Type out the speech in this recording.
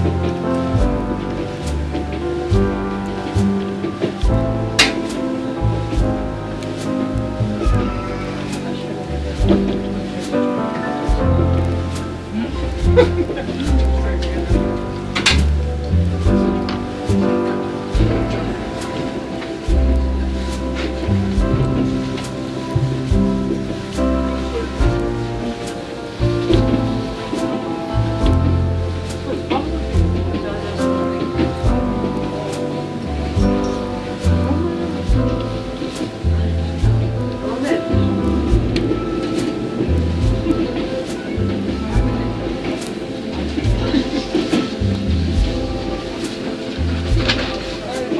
Ha ha ha.